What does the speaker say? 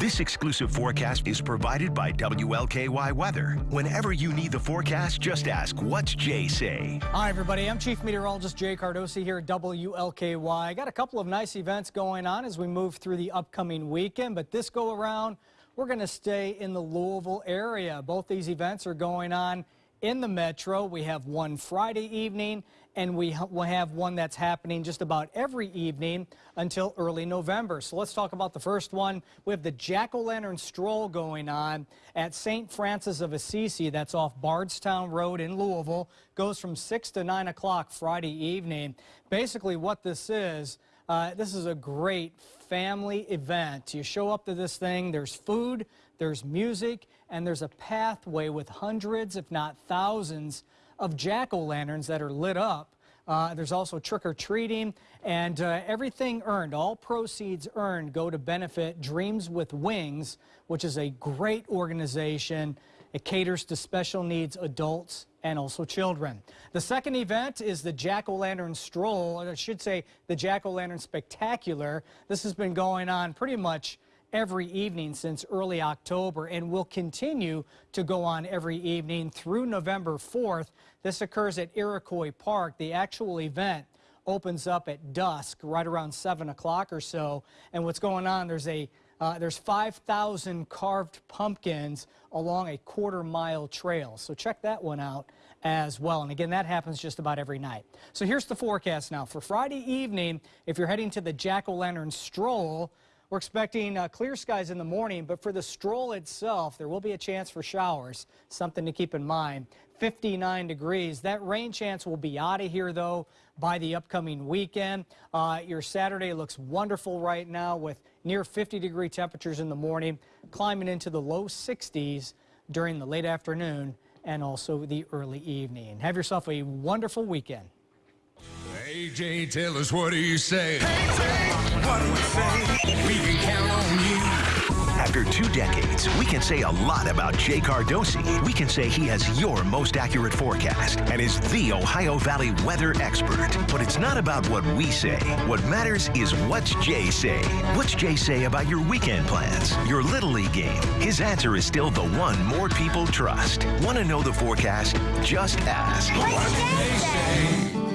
This exclusive forecast is provided by WLKY Weather. Whenever you need the forecast, just ask, what's Jay say? Hi, everybody. I'm Chief Meteorologist Jay Cardosi here at WLKY. I got a couple of nice events going on as we move through the upcoming weekend, but this go around, we're going to stay in the Louisville area. Both these events are going on in the metro. We have one Friday evening and we will have one that's happening just about every evening until early November. So let's talk about the first one. We have the Jack-O-Lantern Stroll going on at St. Francis of Assisi. That's off Bardstown Road in Louisville. Goes from 6 to 9 o'clock Friday evening. Basically what this is, uh, this is a great family event. You show up to this thing, there's food, there's music, and there's a pathway with hundreds, if not thousands, of jack-o'-lanterns that are lit up. Uh, there's also trick-or-treating and uh, everything earned, all proceeds earned go to benefit Dreams with Wings, which is a great organization. It caters to special needs adults and also children. The second event is the Jack-O-Lantern Stroll, or I should say the Jack-O-Lantern Spectacular. This has been going on pretty much every evening since early October and will continue to go on every evening through November 4th. This occurs at Iroquois Park. The actual event opens up at dusk, right around 7 o'clock or so. And what's going on, there's a uh, there's 5,000 carved pumpkins along a quarter mile trail. So check that one out as well. And again, that happens just about every night. So here's the forecast now. For Friday evening, if you're heading to the Jack-O-Lantern Stroll, we're expecting uh, clear skies in the morning, but for the stroll itself, there will be a chance for showers, something to keep in mind. 59 degrees. That rain chance will be out of here, though, by the upcoming weekend. Uh, your Saturday looks wonderful right now with near 50 degree temperatures in the morning, climbing into the low 60s during the late afternoon and also the early evening. Have yourself a wonderful weekend. Hey AJ, tell us what do you say? Hey, what do you. After two decades, we can say a lot about Jay Cardosi. We can say he has your most accurate forecast and is the Ohio Valley weather expert. But it's not about what we say. What matters is what's Jay say. What's Jay say about your weekend plans, your Little League game? His answer is still the one more people trust. Want to know the forecast? Just ask. What's Jay say?